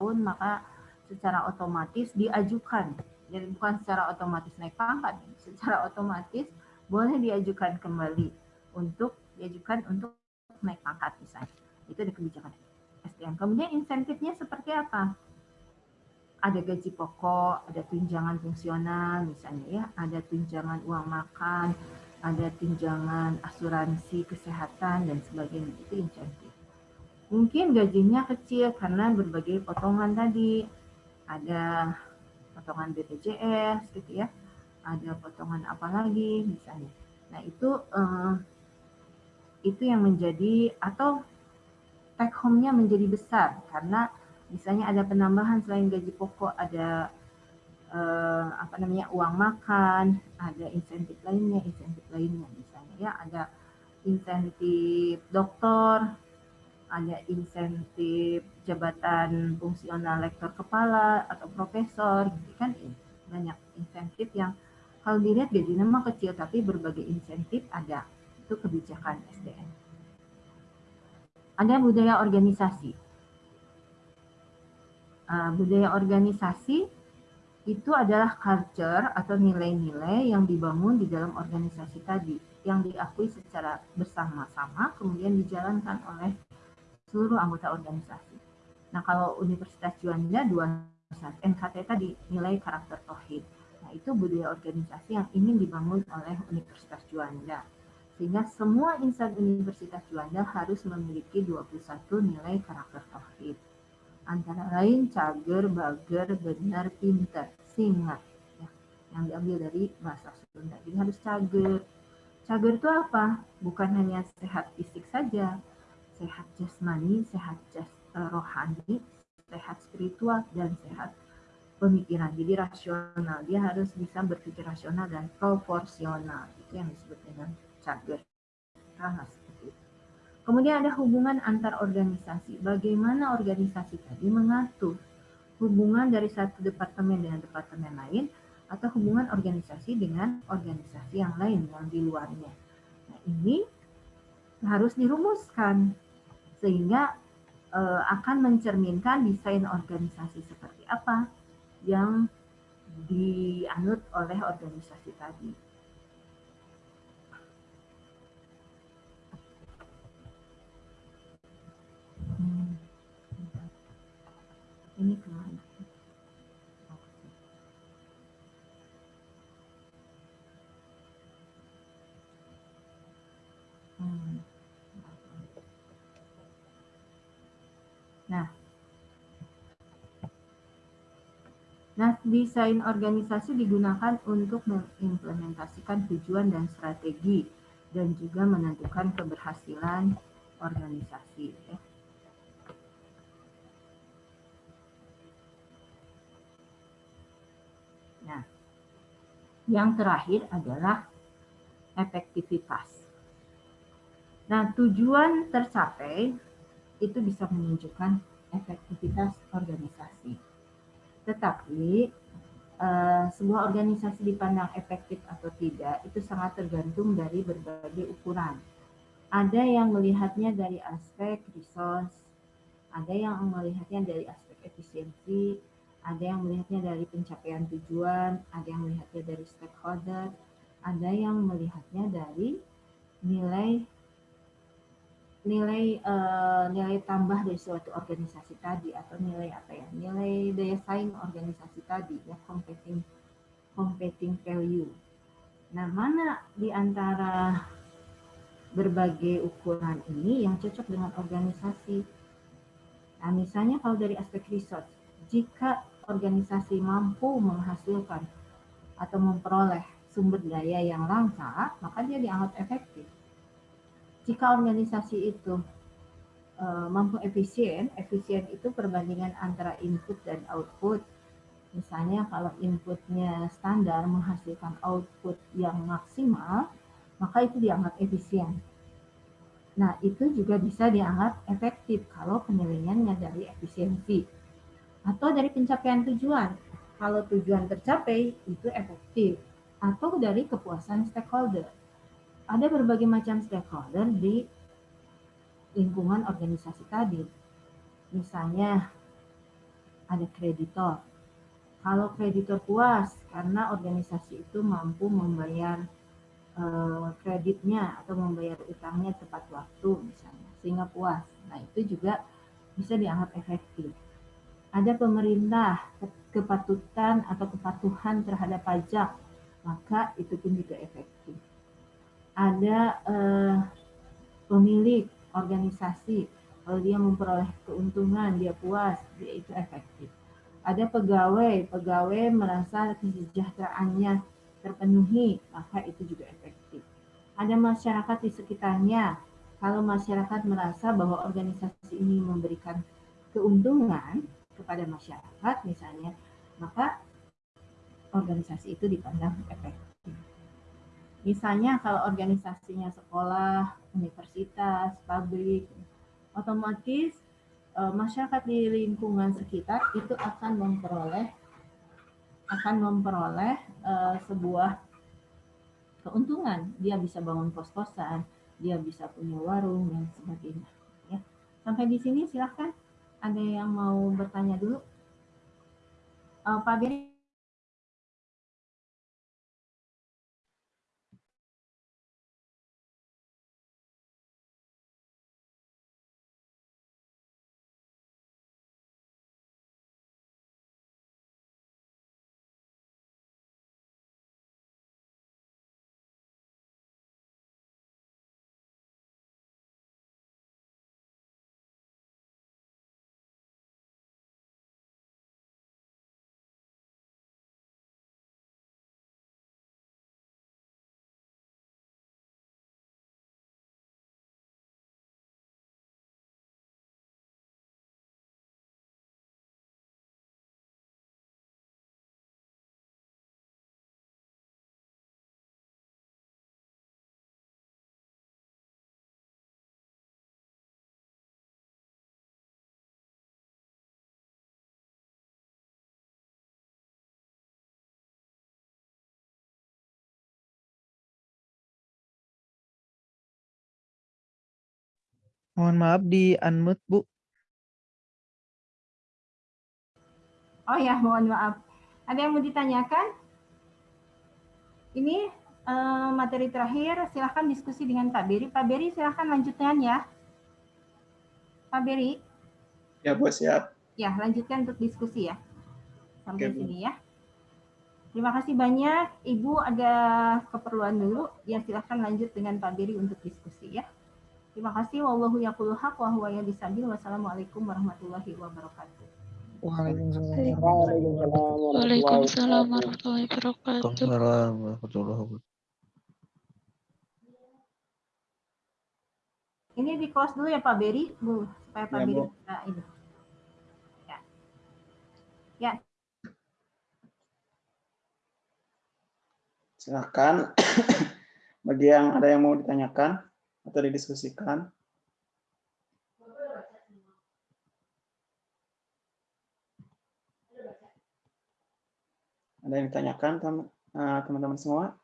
tahun maka secara otomatis diajukan. Jadi bukan secara otomatis naik pangkat, secara otomatis boleh diajukan kembali untuk diajukan untuk naik pangkat misalnya. Itu ada kebijakan SDM. Kemudian insentifnya seperti apa? Ada gaji pokok, ada tunjangan fungsional misalnya ya, ada tunjangan uang makan, ada tunjangan asuransi kesehatan dan sebagainya. Itu insentif. Mungkin gajinya kecil karena berbagai potongan tadi. Ada potongan BPJS gitu ya. Ada potongan apa lagi misalnya. Nah, itu eh, itu yang menjadi atau take home-nya menjadi besar karena misalnya ada penambahan selain gaji pokok ada eh, apa namanya uang makan, ada insentif lainnya, insentif lainnya misalnya ya ada insentif dokter, ada insentif jabatan fungsional lektor kepala atau profesor gitu kan banyak insentif yang kalau dilihat gajinya mah kecil tapi berbagai insentif ada itu kebijakan SDM. Ada budaya organisasi. Uh, budaya organisasi itu adalah culture atau nilai-nilai yang dibangun di dalam organisasi tadi, yang diakui secara bersama-sama, kemudian dijalankan oleh seluruh anggota organisasi. Nah, kalau Universitas Juanda dua NKT tadi nilai karakter Tohid. Nah, itu budaya organisasi yang ingin dibangun oleh Universitas Juanda sehingga semua insan Universitas Juanda harus memiliki 21 nilai karakter tauhid. Antara lain cager, bager, benar, pintar, singa. Ya, yang diambil dari bahasa Sunda. Jadi harus cager. Cager itu apa? Bukan hanya sehat fisik saja, sehat jasmani, sehat jas, uh, rohani, sehat spiritual, dan sehat pemikiran. Jadi rasional. Dia harus bisa berpikir rasional dan proporsional. Itu yang disebut dengan cager. Nah, seperti itu. Kemudian ada hubungan antar organisasi. Bagaimana organisasi tadi mengatur hubungan dari satu departemen dengan departemen lain atau hubungan organisasi dengan organisasi yang lain yang di luarnya. Nah, ini harus dirumuskan sehingga e, akan mencerminkan desain organisasi seperti apa yang dianut oleh organisasi tadi. ini ke mana? Hmm. Nah, Nah, desain organisasi digunakan untuk mengimplementasikan tujuan dan strategi dan juga menentukan keberhasilan organisasi. Ya. Nah, yang terakhir adalah efektivitas. Nah, tujuan tercapai itu bisa menunjukkan efektivitas organisasi. Tetapi uh, sebuah organisasi dipandang efektif atau tidak itu sangat tergantung dari berbagai ukuran. Ada yang melihatnya dari aspek resource, ada yang melihatnya dari aspek efisiensi, ada yang melihatnya dari pencapaian tujuan, ada yang melihatnya dari stakeholder, ada yang melihatnya dari nilai nilai uh, nilai tambah dari suatu organisasi tadi atau nilai apa ya nilai daya saing organisasi tadi ya competing competing value. Nah mana di antara berbagai ukuran ini yang cocok dengan organisasi? Nah misalnya kalau dari aspek research, jika organisasi mampu menghasilkan atau memperoleh sumber daya yang langka, maka dia dianggap efektif. Jika organisasi itu e, mampu efisien, efisien itu perbandingan antara input dan output. Misalnya kalau inputnya standar menghasilkan output yang maksimal, maka itu dianggap efisien. Nah, itu juga bisa dianggap efektif kalau penilaiannya dari efisiensi atau dari pencapaian tujuan. Kalau tujuan tercapai itu efektif atau dari kepuasan stakeholder. Ada berbagai macam stakeholder di lingkungan organisasi tadi. Misalnya ada kreditor. Kalau kreditor puas karena organisasi itu mampu membayar eh, kreditnya atau membayar utangnya tepat waktu misalnya, sehingga puas. Nah itu juga bisa dianggap efektif. Ada pemerintah kepatutan atau kepatuhan terhadap pajak, maka itu pun juga efektif. Ada eh, pemilik organisasi kalau dia memperoleh keuntungan, dia puas, dia itu efektif. Ada pegawai, pegawai merasa kesejahteraannya terpenuhi, maka itu juga efektif. Ada masyarakat di sekitarnya, kalau masyarakat merasa bahwa organisasi ini memberikan keuntungan kepada masyarakat misalnya, maka organisasi itu dipandang efektif. Misalnya kalau organisasinya sekolah, universitas, pabrik, otomatis uh, masyarakat di lingkungan sekitar itu akan memperoleh akan memperoleh uh, sebuah keuntungan. Dia bisa bangun kos-kosan, dia bisa punya warung dan sebagainya. Ya. Sampai di sini silahkan. Ada yang mau bertanya dulu? Uh, Pak Beri Mohon maaf di unmute, Bu. Oh ya, mohon maaf. Ada yang mau ditanyakan? Ini uh, materi terakhir, silahkan diskusi dengan Pak Beri. Pak Beri silahkan lanjutkan ya. Pak Beri. Ya, Bu, siap. Ya, lanjutkan untuk diskusi ya. Sampai Oke, sini ya. Terima kasih banyak. Ibu ada keperluan dulu. Ya, silahkan lanjut dengan Pak Beri untuk diskusi ya. Terima kasih. Wallahu yaqulu haq wa huwa yahdisabil. Wassalamualaikum warahmatullahi wabarakatuh. Waalaikumsalam warahmatullahi wabarakatuh. Waalaikumsalam warahmatullahi wabarakatuh. Ini di close dulu ya Pak Beri, Bu, supaya Pak ya, Beri bisa ini. Ya. Ya. Silakan. Bagi yang ada yang mau ditanyakan atau didiskusikan. Ada yang ditanyakan eh, teman-teman semua?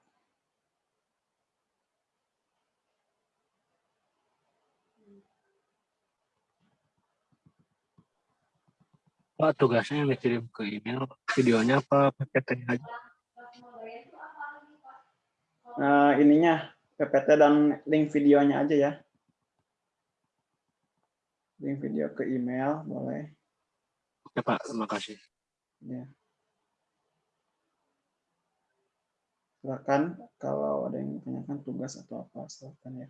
Pak, tugasnya yang dikirim ke email, videonya apa PPT aja? Uh, ininya PPT dan link videonya aja ya. Link video ke email boleh. Oke Pak, terima kasih. Ya. Silakan kalau ada yang tanyakan tugas atau apa silakan ya.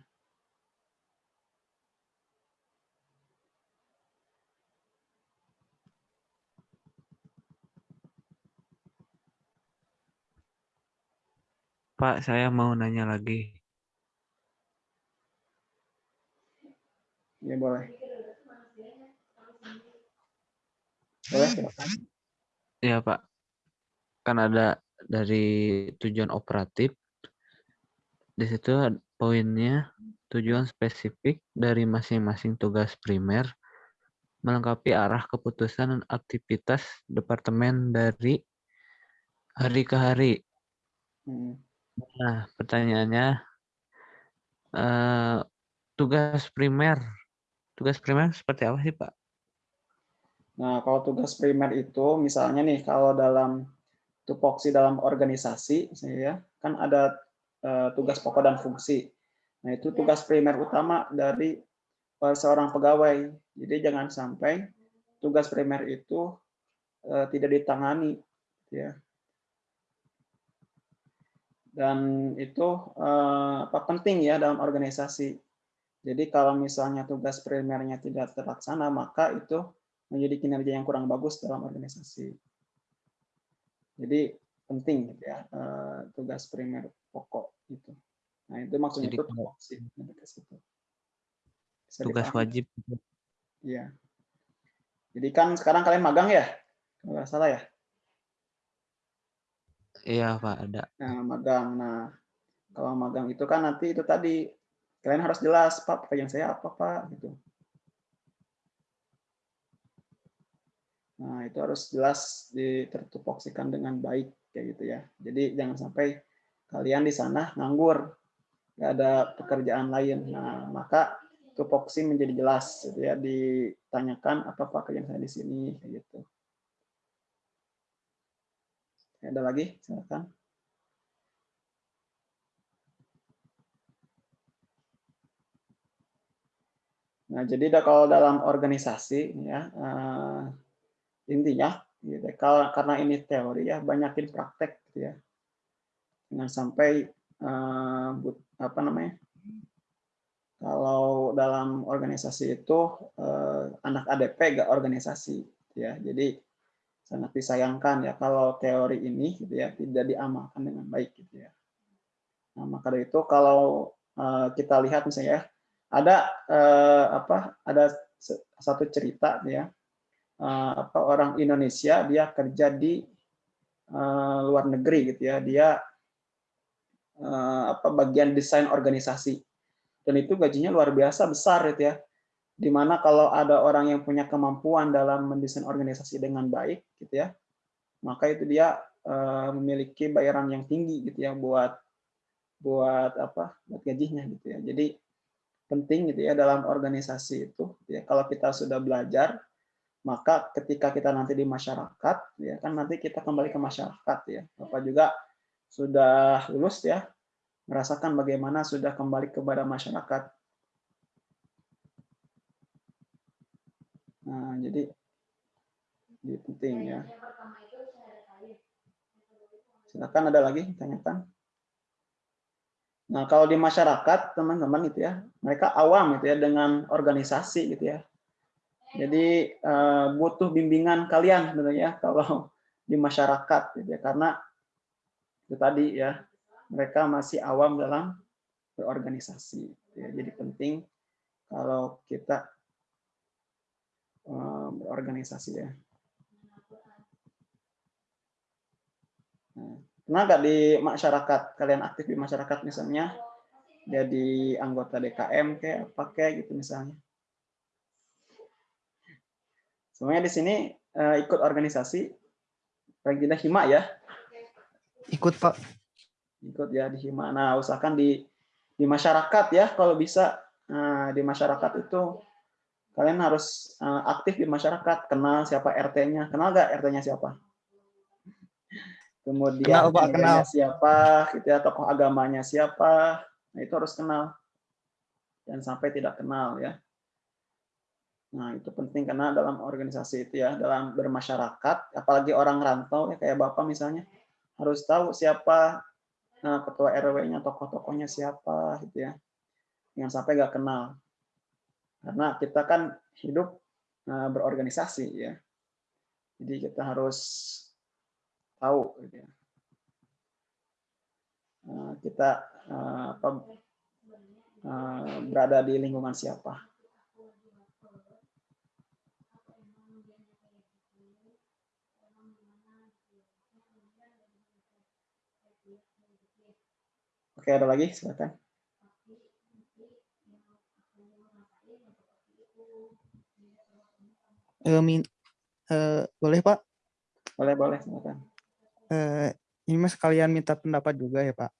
Pak, saya mau nanya lagi. Ya boleh. Boleh, silakan. Ya Pak. Kan ada dari tujuan operatif. Di situ poinnya tujuan spesifik dari masing-masing tugas primer melengkapi arah keputusan dan aktivitas departemen dari hari ke hari. Hmm. Nah, pertanyaannya, uh, tugas primer Tugas primer seperti apa sih, Pak? Nah, kalau tugas primer itu misalnya nih kalau dalam tupoksi dalam organisasi ya, kan ada eh, tugas pokok dan fungsi. Nah, itu tugas primer utama dari seorang pegawai. Jadi jangan sampai tugas primer itu eh, tidak ditangani ya. Dan itu eh, apa penting ya dalam organisasi. Jadi kalau misalnya tugas primernya tidak terlaksana, maka itu menjadi kinerja yang kurang bagus dalam organisasi. Jadi penting gitu ya eh, tugas primer pokok itu. Nah itu maksudnya Jadi itu tupoksi, situ. Bisa Tugas dipahami? wajib. Iya. Jadi kan sekarang kalian magang ya? Kalau nggak salah ya? Iya, Pak, ada. Nah, magang. Nah, kalau magang itu kan nanti itu tadi kalian harus jelas, Pak, pekerjaan saya apa, Pak, gitu. Nah, itu harus jelas ditertupoksikan dengan baik kayak gitu ya. Jadi jangan sampai kalian di sana nganggur, nggak ada pekerjaan lain. Nah, maka tupoksi menjadi jelas gitu ya, ditanyakan apa pekerjaan saya di sini kayak gitu. Ada lagi? Silakan. Nah, jadi kalau dalam organisasi ya eh, intinya gitu, kalau karena ini teori ya banyakin praktek gitu ya. Jangan sampai eh, but- apa namanya? Kalau dalam organisasi itu eh, anak ADP gak organisasi gitu ya. Jadi sangat disayangkan ya kalau teori ini gitu ya tidak diamalkan dengan baik gitu ya. Nah, maka dari itu kalau eh, kita lihat misalnya ya, ada eh, apa ada satu cerita ya eh, apa orang Indonesia dia kerja di eh, luar negeri gitu ya. Dia eh, apa bagian desain organisasi. Dan itu gajinya luar biasa besar gitu ya. Di mana kalau ada orang yang punya kemampuan dalam mendesain organisasi dengan baik gitu ya maka itu dia eh, memiliki bayaran yang tinggi gitu ya buat buat apa buat gajinya gitu ya. Jadi penting gitu ya dalam organisasi itu ya. Kalau kita sudah belajar maka ketika kita nanti di masyarakat ya kan nanti kita kembali ke masyarakat ya. Bapak juga sudah lulus ya merasakan bagaimana sudah kembali kepada masyarakat. Nah jadi ini penting ya. Silakan ada lagi tanyakan Nah, kalau di masyarakat, teman-teman itu ya, mereka awam gitu ya dengan organisasi gitu ya. Jadi eh, butuh bimbingan kalian sebenarnya kalau di masyarakat gitu ya, karena itu tadi ya, mereka masih awam dalam berorganisasi. gitu ya. Jadi penting kalau kita eh, berorganisasi ya. Nah, Pernah nggak di masyarakat, kalian aktif di masyarakat misalnya, jadi anggota DKM kayak apa kayak gitu misalnya. Semuanya di sini eh, ikut organisasi, paling tidak hima ya, Ikut Pak. ikut ya di hima. Nah usahakan di di masyarakat ya kalau bisa Nah, di masyarakat itu kalian harus eh, aktif di masyarakat, kenal siapa RT-nya, kenal nggak RT-nya siapa? Kemudian Kenal, Pak, kenal. siapa, gitu ya, tokoh agamanya siapa, nah itu harus kenal. Dan sampai tidak kenal ya. Nah itu penting karena dalam organisasi itu ya, dalam bermasyarakat, apalagi orang rantau ya kayak bapak misalnya, harus tahu siapa eh, ketua RW-nya, tokoh-tokohnya siapa, gitu ya. Jangan sampai nggak kenal. Karena kita kan hidup eh, berorganisasi ya. Jadi kita harus tahu gitu ya. Eh, kita eh, apa eh, berada di lingkungan siapa. Oke, ada lagi? Silakan. Eh, min- eh, boleh Pak? Boleh, boleh, silakan. Eh, ini mas sekalian minta pendapat juga ya Pak.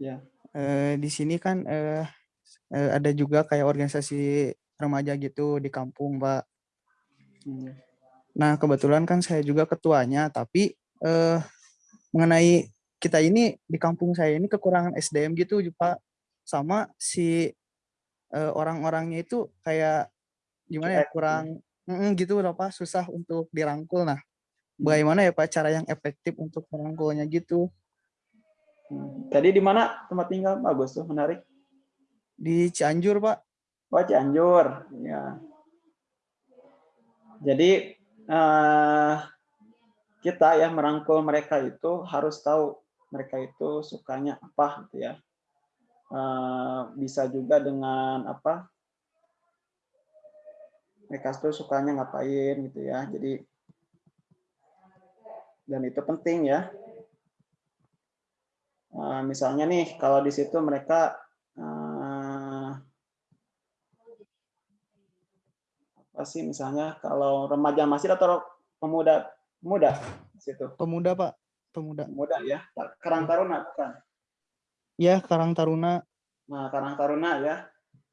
Ya. Eh, di sini kan eh, eh, ada juga kayak organisasi remaja gitu di kampung Pak. Hmm. Nah, kebetulan kan saya juga ketuanya, tapi eh, mengenai kita ini di kampung saya ini kekurangan SDM gitu, Pak. Sama si eh, orang-orangnya itu kayak gimana ya, kurang mm, gitu loh, Pak, susah untuk dirangkul. Nah. Bagaimana ya Pak cara yang efektif untuk merangkulnya gitu? Hmm. Tadi di mana tempat tinggal bagus tuh, menarik. Di Cianjur, Pak. Oh, Cianjur. Ya. Jadi eh, kita ya merangkul mereka itu harus tahu mereka itu sukanya apa gitu ya. Eh, bisa juga dengan apa? Mereka tuh sukanya ngapain gitu ya. Jadi dan itu penting ya. Eh, misalnya nih kalau di situ mereka eh, apa sih misalnya kalau remaja masih atau pemuda pemuda di situ Pemuda, Pak. Pemuda. pemuda ya Karang Taruna bukan Ya, Karang Taruna. nah Karang Taruna ya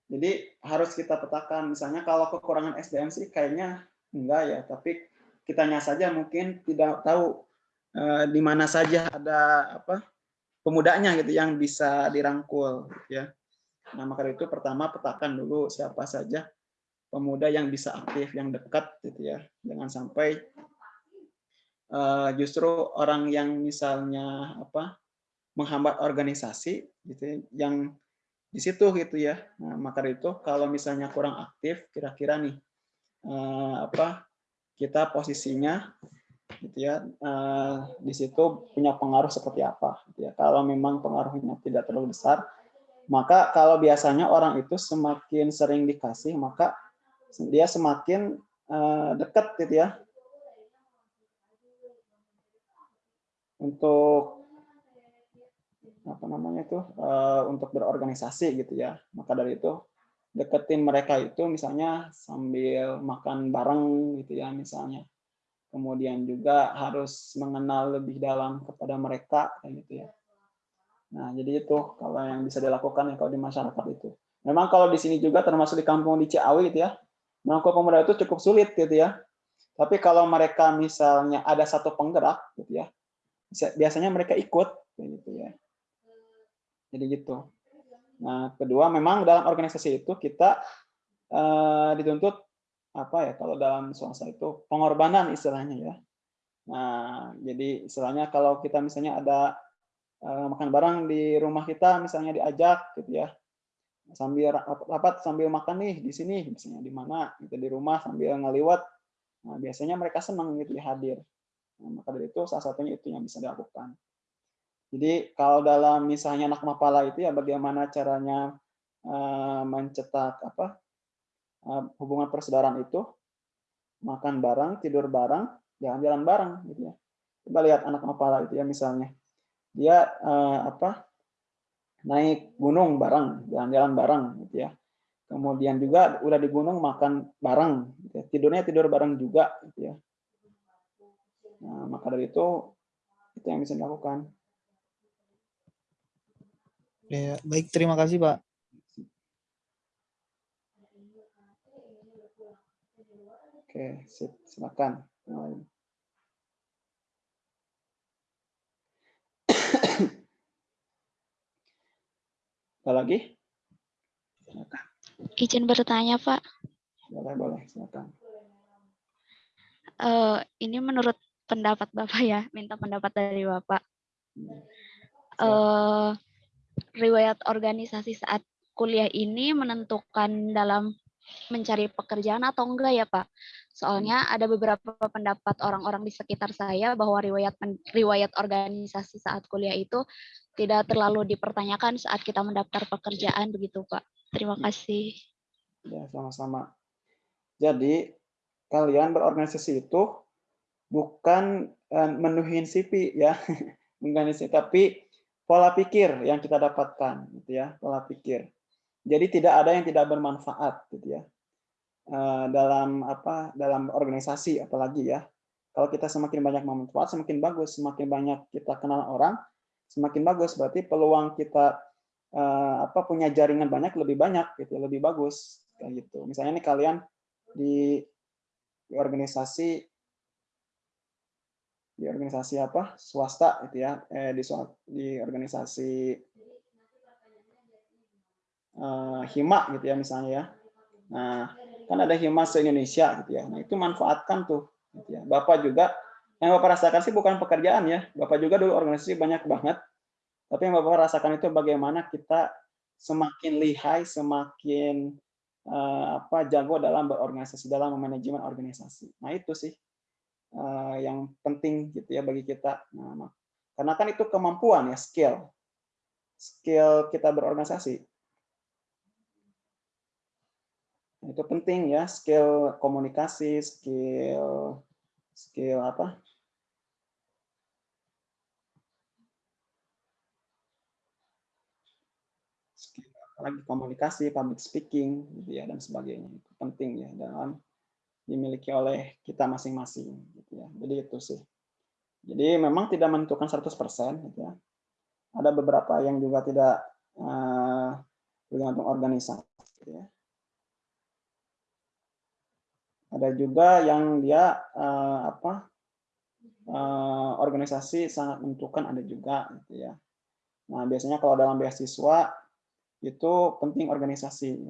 jadi harus kita petakan misalnya kalau kekurangan SDM sih kayaknya enggak ya tapi kitanya saja mungkin tidak tahu eh, di mana saja ada apa pemudanya gitu yang bisa dirangkul ya. Nah maka itu pertama petakan dulu siapa saja pemuda yang bisa aktif yang dekat gitu ya. Jangan sampai eh, justru orang yang misalnya apa menghambat organisasi gitu ya, yang di situ gitu ya. Nah, maka itu kalau misalnya kurang aktif kira-kira nih eh, apa kita posisinya gitu ya eh, di situ punya pengaruh seperti apa gitu ya. Kalau memang pengaruhnya tidak terlalu besar maka kalau biasanya orang itu semakin sering dikasih maka dia semakin eh, dekat gitu ya. Untuk apa namanya itu eh, untuk berorganisasi gitu ya. Maka dari itu deketin mereka itu misalnya sambil makan bareng gitu ya misalnya. Kemudian juga harus mengenal lebih dalam kepada mereka gitu ya. Nah jadi itu kalau yang bisa dilakukan ya kalau di masyarakat itu. Memang kalau di sini juga termasuk di kampung di Ciawi gitu ya merangkul pemuda itu cukup sulit gitu ya. Tapi kalau mereka misalnya ada satu penggerak gitu ya biasanya mereka ikut gitu ya. Jadi gitu Nah, kedua memang dalam organisasi itu kita uh, dituntut apa ya kalau dalam swasta itu pengorbanan istilahnya ya. Nah, jadi istilahnya kalau kita misalnya ada uh, makan bareng di rumah kita misalnya diajak gitu ya. Sambil rapat sambil makan nih di sini misalnya di mana gitu di rumah sambil ngeliwat. Nah, biasanya mereka senang gitu ya hadir. Nah, maka dari itu salah satunya itu yang bisa dilakukan. Jadi kalau dalam misalnya anak mapala itu ya bagaimana caranya uh, mencetak apa uh, hubungan persaudaraan itu makan bareng, tidur bareng, jalan-jalan bareng gitu ya. Coba lihat anak mapala itu ya misalnya. Dia uh, apa naik gunung bareng, jalan-jalan bareng gitu ya. Kemudian juga udah di gunung makan bareng, gitu ya. tidurnya tidur bareng juga gitu ya. Nah, maka dari itu itu yang bisa dilakukan. Ya, baik, terima kasih, Pak. Oke, sip, silakan. Ada lagi? Silakan. Izin bertanya, Pak. Boleh, boleh, silakan. Uh, ini menurut pendapat Bapak ya, minta pendapat dari Bapak. Uh, riwayat organisasi saat kuliah ini menentukan dalam mencari pekerjaan atau enggak ya Pak? Soalnya ada beberapa pendapat orang-orang di sekitar saya bahwa riwayat riwayat organisasi saat kuliah itu tidak terlalu dipertanyakan saat kita mendaftar pekerjaan begitu Pak. Terima kasih. Ya, sama-sama. Jadi kalian berorganisasi itu bukan menuhin CV ya, bukan tapi pola pikir yang kita dapatkan gitu ya pola pikir. Jadi tidak ada yang tidak bermanfaat gitu ya. Dalam apa dalam organisasi apalagi ya. Kalau kita semakin banyak bermanfaat semakin bagus. Semakin banyak kita kenal orang semakin bagus. Berarti peluang kita apa punya jaringan banyak lebih banyak gitu lebih bagus kayak gitu. Misalnya nih kalian di, di organisasi di organisasi apa? Swasta gitu ya. Eh, di di organisasi uh, hima gitu ya misalnya ya. Nah kan ada hima se Indonesia gitu ya. Nah itu manfaatkan tuh gitu ya. Bapak juga yang bapak rasakan sih bukan pekerjaan ya. Bapak juga dulu organisasi banyak banget. Tapi yang bapak rasakan itu bagaimana kita semakin lihai semakin uh, apa jago dalam berorganisasi dalam manajemen organisasi. Nah itu sih uh, yang penting gitu ya bagi kita. Nah, karena kan itu kemampuan ya, skill. Skill kita berorganisasi. Nah, itu penting ya, skill komunikasi, skill skill apa? Lagi komunikasi, public speaking gitu ya dan sebagainya. Itu penting ya dalam dimiliki oleh kita masing-masing gitu ya. Jadi itu sih. Jadi memang tidak menentukan 100% gitu ya. Ada beberapa yang juga tidak uh, bergantung organisasi gitu ya. Ada juga yang dia uh, apa? Uh, organisasi sangat menentukan ada juga. Nah, biasanya kalau dalam beasiswa itu penting organisasi.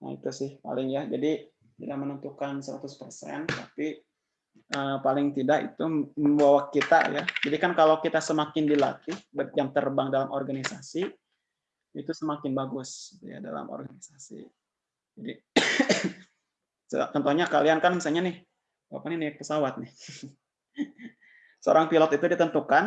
Nah, itu sih paling ya. Jadi tidak menentukan 100%, tapi uh, paling tidak itu membawa kita ya. Jadi kan kalau kita semakin dilatih jam terbang dalam organisasi, itu semakin bagus ya dalam organisasi. Jadi contohnya kalian kan misalnya nih, apa nih naik pesawat nih. Seorang pilot itu ditentukan,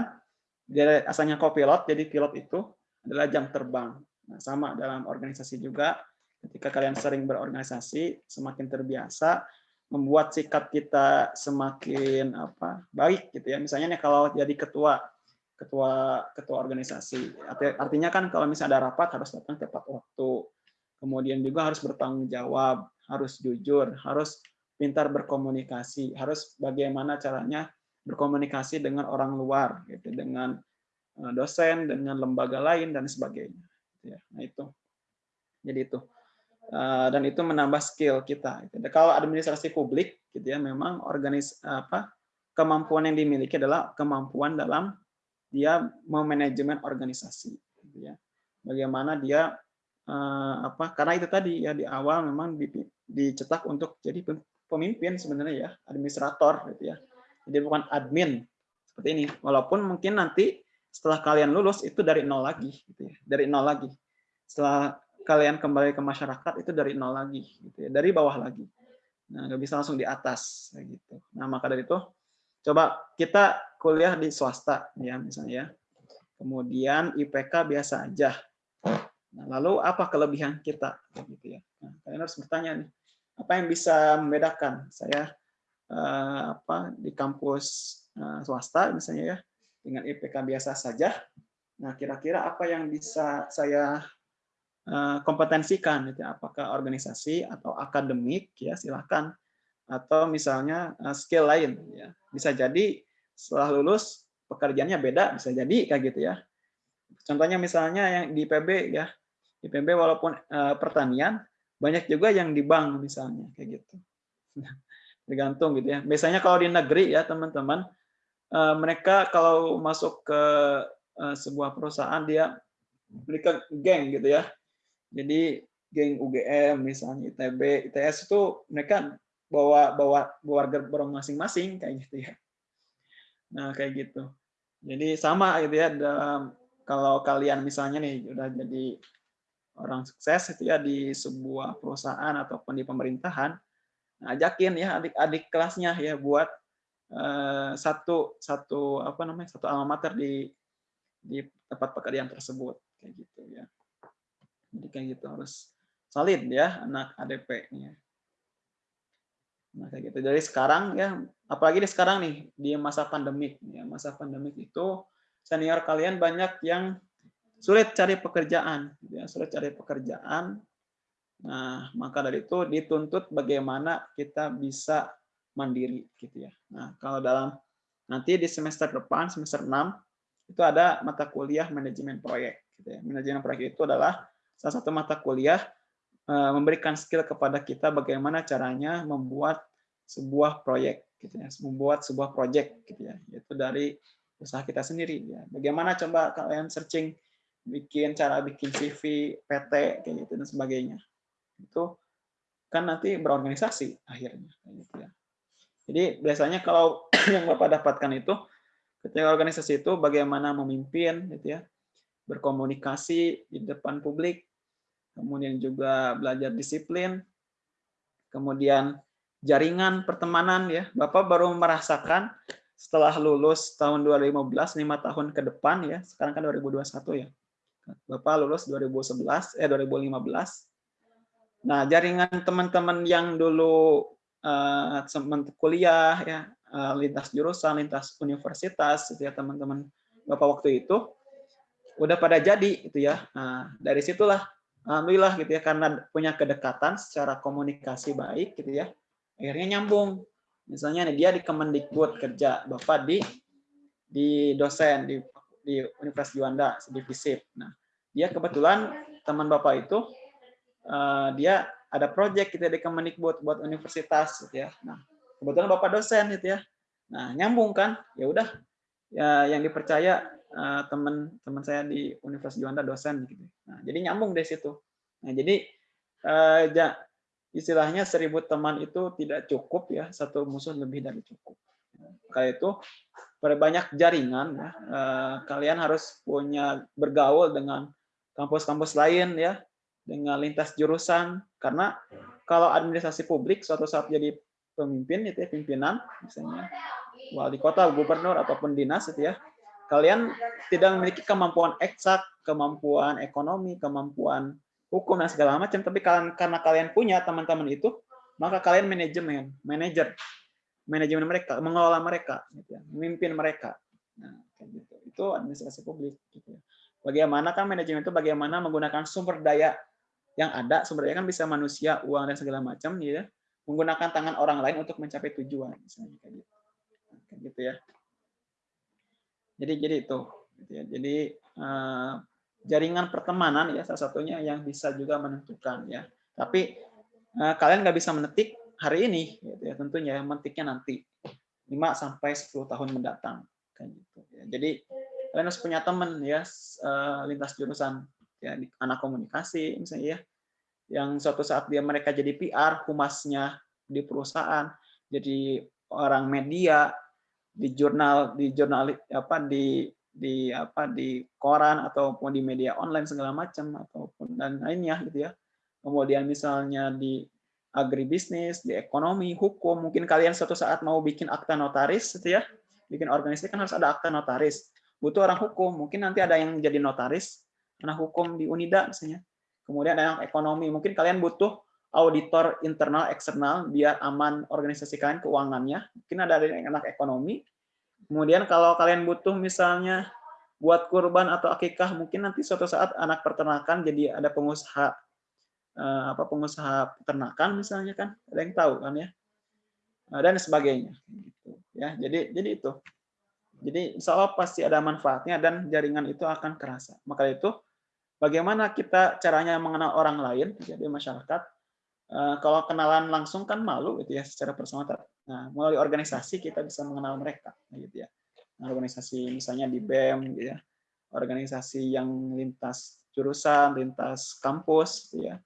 dia asalnya co-pilot, jadi pilot itu adalah jam terbang. Nah, sama dalam organisasi juga, ketika kalian sering berorganisasi, semakin terbiasa, membuat sikap kita semakin apa baik gitu ya. Misalnya nih kalau jadi ketua ketua ketua organisasi, artinya kan kalau misalnya ada rapat harus datang tepat waktu. Kemudian juga harus bertanggung jawab, harus jujur, harus pintar berkomunikasi, harus bagaimana caranya berkomunikasi dengan orang luar gitu, dengan eh, dosen, dengan lembaga lain dan sebagainya. Gitu ya. Nah itu. Jadi itu. Eh, dan itu menambah skill kita. Gitu. Kalau administrasi publik, gitu ya, memang organis apa kemampuan yang dimiliki adalah kemampuan dalam dia memanajemen organisasi. Gitu ya. Bagaimana dia uh, apa? Karena itu tadi ya di awal memang dicetak untuk jadi pemimpin sebenarnya ya, administrator gitu ya. Jadi bukan admin seperti ini. Walaupun mungkin nanti setelah kalian lulus itu dari nol lagi, gitu ya. dari nol lagi. Setelah kalian kembali ke masyarakat itu dari nol lagi, gitu ya, dari bawah lagi. Nah, nggak bisa langsung di atas, gitu. Nah, maka dari itu, coba kita kuliah di swasta, ya misalnya. Ya. Kemudian IPK biasa aja. Nah, lalu apa kelebihan kita, gitu ya? Nah, kalian harus bertanya nih, apa yang bisa membedakan saya eh, apa di kampus eh, swasta, misalnya ya, dengan IPK biasa saja. Nah, kira-kira apa yang bisa saya kompetensikan gitu ya. apakah organisasi atau akademik ya silakan. Atau misalnya eh, skill lain ya. Bisa jadi setelah lulus pekerjaannya beda bisa jadi kayak gitu ya. Contohnya misalnya yang di PB ya. Di PB walaupun uh, pertanian banyak juga yang di bank misalnya kayak gitu. Tergantung gitu ya. Biasanya kalau di negeri ya teman-teman mereka kalau masuk ke sebuah perusahaan dia mereka geng gitu ya jadi geng UGM misalnya ITB, ITS itu mereka bawa bawa bawa barang masing-masing kayak gitu ya. Nah, kayak gitu. Jadi sama gitu ya dalam kalau kalian misalnya nih udah jadi orang sukses itu ya di sebuah perusahaan ataupun di pemerintahan, nah, ajakin ya adik-adik kelasnya ya buat uh, satu satu apa namanya satu alma mater di di tempat pekerjaan tersebut kayak gitu ya. Jadi kayak gitu harus solid ya anak ADP-nya. Nah, kayak gitu. Dari sekarang ya, apalagi di sekarang nih di masa pandemik ya, masa pandemik itu senior kalian banyak yang sulit cari pekerjaan, gitu ya, sulit cari pekerjaan. Nah, maka dari itu dituntut bagaimana kita bisa mandiri gitu ya. Nah, kalau dalam nanti di semester depan semester 6 itu ada mata kuliah manajemen proyek Gitu ya. Manajemen proyek itu adalah salah satu mata kuliah eh, memberikan skill kepada kita bagaimana caranya membuat sebuah proyek, gitu ya, membuat sebuah proyek, gitu ya, yaitu dari usaha kita sendiri. Ya. Bagaimana coba kalian searching bikin cara bikin CV, PT, kayak gitu dan sebagainya. Itu kan nanti berorganisasi akhirnya. Kayak gitu ya. Jadi biasanya kalau yang Bapak dapatkan itu ketika organisasi itu bagaimana memimpin gitu ya, berkomunikasi di depan publik, kemudian juga belajar disiplin, kemudian jaringan pertemanan ya. Bapak baru merasakan setelah lulus tahun 2015 lima tahun ke depan ya. Sekarang kan 2021 ya. Bapak lulus 2011 eh 2015. Nah, jaringan teman-teman yang dulu uh, kuliah ya, uh, lintas jurusan, lintas universitas gitu ya teman-teman Bapak waktu itu udah pada jadi gitu ya. Nah, dari situlah alhamdulillah gitu ya karena punya kedekatan secara komunikasi baik gitu ya. Akhirnya nyambung. Misalnya nih dia di Kemendikbud kerja, Bapak di di dosen di di Universitas Juanda di FISIP. Nah, dia kebetulan teman Bapak itu uh, dia ada proyek kita gitu ya di Kemendikbud buat universitas gitu ya. Nah, kebetulan Bapak dosen gitu ya. Nah, nyambung kan? Ya udah ya yang dipercaya uh, teman-teman saya di Universitas Juanda dosen gitu. Nah, jadi nyambung dari situ. Nah, jadi uh, istilahnya seribu teman itu tidak cukup ya, satu musuh lebih dari cukup. Kayak itu perbanyak jaringan ya. Eh, kalian harus punya bergaul dengan kampus-kampus lain ya dengan lintas jurusan karena kalau administrasi publik suatu saat jadi pemimpin itu ya pimpinan misalnya wali kota gubernur ataupun dinas itu ya kalian tidak memiliki kemampuan eksak kemampuan ekonomi kemampuan hukum dan segala macam tapi kalian karena kalian punya teman-teman itu maka kalian manajemen manajer manajemen mereka, mengelola mereka, gitu ya, memimpin mereka. Nah, gitu. Itu administrasi publik. Gitu ya. Bagaimana kan manajemen itu bagaimana menggunakan sumber daya yang ada, sumber daya kan bisa manusia, uang dan segala macam, gitu ya, menggunakan tangan orang lain untuk mencapai tujuan, misalnya kayak gitu. Nah, kayak gitu ya. Jadi jadi itu. Gitu ya. Jadi uh, jaringan pertemanan ya salah satunya yang bisa juga menentukan ya. Tapi uh, kalian nggak bisa menetik hari ini gitu ya tentunya mentiknya nanti 5 sampai 10 tahun mendatang kan. Jadi kalian harus punya teman ya eh, lintas jurusan ya anak komunikasi misalnya ya yang suatu saat dia mereka jadi PR humasnya di perusahaan jadi orang media di jurnal di jurnal apa di di apa di koran ataupun di media online segala macam ataupun dan lainnya gitu ya kemudian misalnya di agribisnis, di ekonomi, hukum. Mungkin kalian suatu saat mau bikin akta notaris, gitu ya. Bikin organisasi kan harus ada akta notaris. Butuh orang hukum. Mungkin nanti ada yang jadi notaris, anak hukum di Unida misalnya. Kemudian ada yang ekonomi. Mungkin kalian butuh auditor internal, eksternal, biar aman organisasi kalian keuangannya. Mungkin ada yang anak ekonomi. Kemudian kalau kalian butuh misalnya buat kurban atau akikah, mungkin nanti suatu saat anak peternakan jadi ada pengusaha Eh, apa pengusaha peternakan misalnya kan ada yang tahu kan ya eh, dan sebagainya gitu ya jadi jadi itu jadi insya Allah pasti ada manfaatnya dan jaringan itu akan kerasa maka itu bagaimana kita caranya mengenal orang lain jadi masyarakat eh, kalau kenalan langsung kan malu gitu ya secara personal nah melalui organisasi kita bisa mengenal mereka gitu ya nah, organisasi misalnya di BEM gitu ya organisasi yang lintas jurusan lintas kampus gitu ya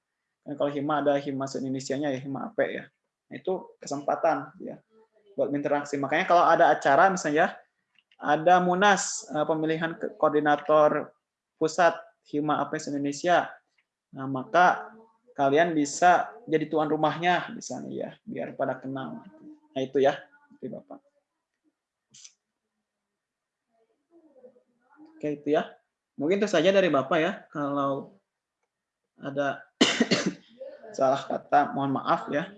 dan kalau hima ada hima se-Indonesia-nya ya hima AP ya. Nah, itu kesempatan ya buat interaksi. Makanya kalau ada acara misalnya ada Munas eh, pemilihan koordinator pusat hima AP se-Indonesia. Nah, maka kalian bisa jadi tuan rumahnya misalnya ya, biar pada kenal. Nah, itu ya, itu Bapak. Oke, itu ya. Mungkin itu saja dari Bapak ya. Kalau ada salah kata mohon maaf ya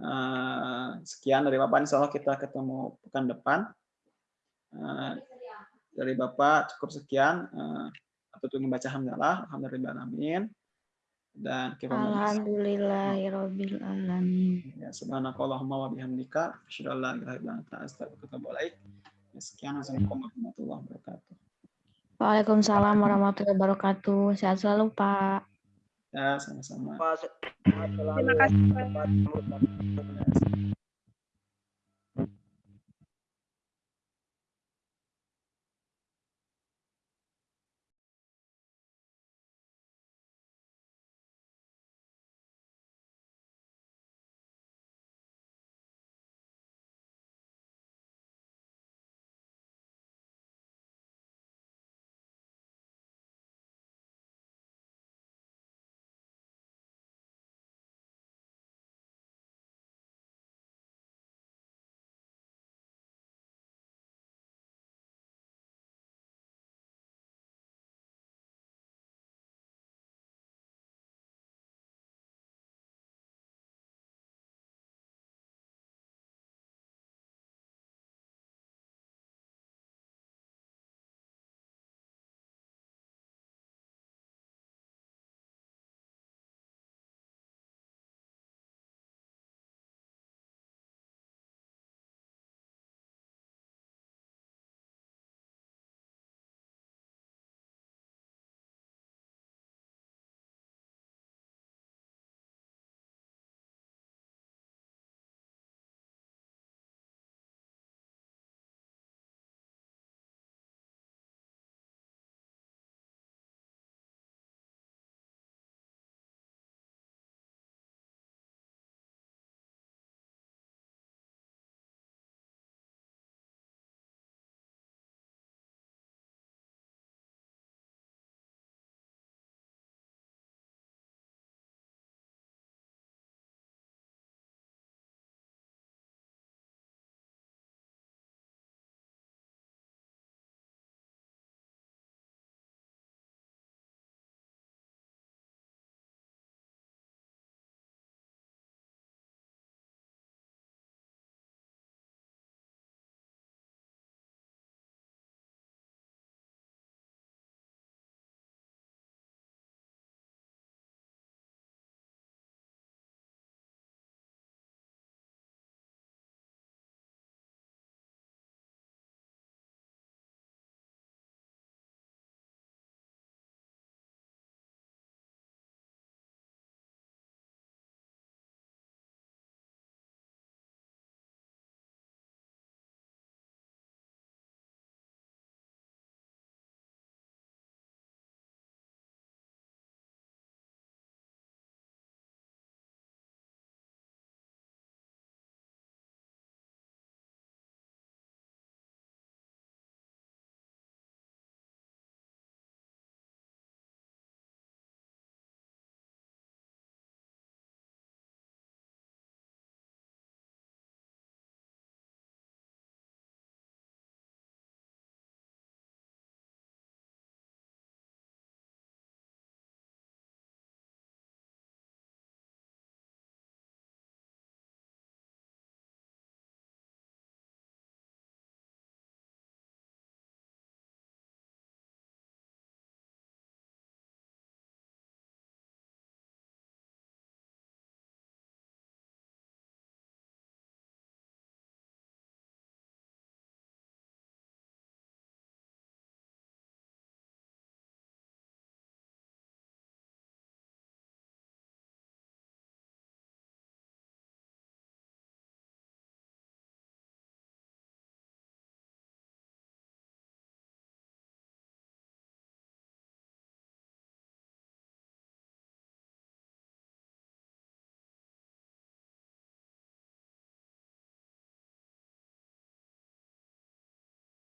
eh, sekian dari bapak insya Allah kita ketemu pekan depan eh, dari bapak cukup sekian uh, atau tunggu baca hamdalah alhamdulillah dan alamin. Ya subhanakallahumma wa bihamdika asyhadu an la ilaha illa anta astaghfiruka wa atubu ilaik. Ya, sekian assalamualaikum warahmatullahi wabarakatuh. Waalaikumsalam warahmatullahi wabarakatuh. Sehat selalu, Pak. Ya, sama-sama. Terima kasih. Pak.